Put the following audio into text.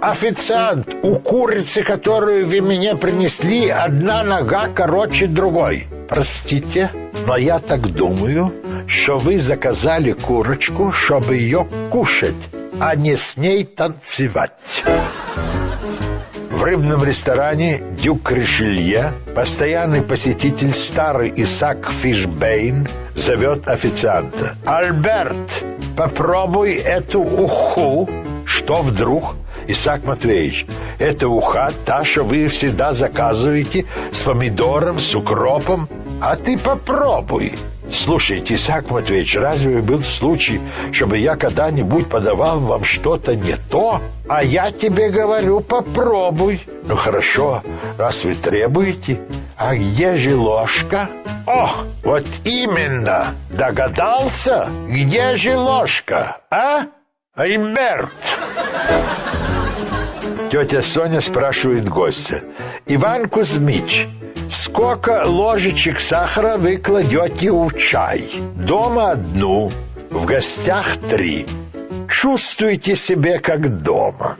Официант, у курицы, которую вы мне принесли, одна нога короче другой. Простите, но я так думаю, что вы заказали курочку, чтобы ее кушать, а не с ней танцевать. В рыбном ресторане «Дюк Ришелье» постоянный посетитель старый Исаак Фишбейн зовет официанта. «Альберт, попробуй эту уху». Что вдруг? Исаак Матвеевич, это уха, та, что вы всегда заказываете с помидором, с укропом. А ты попробуй. Слушайте, Исаак Матвеевич, разве был случай, чтобы я когда-нибудь подавал вам что-то не то? А я тебе говорю, попробуй. Ну хорошо, раз вы требуете. А где же ложка? О, вот именно. Догадался? Где же ложка, а? Альберт. Тетя Соня спрашивает гостя. Иван Кузьмич, сколько ложечек сахара вы кладете в чай? Дома одну, в гостях три. Чувствуйте себя как дома.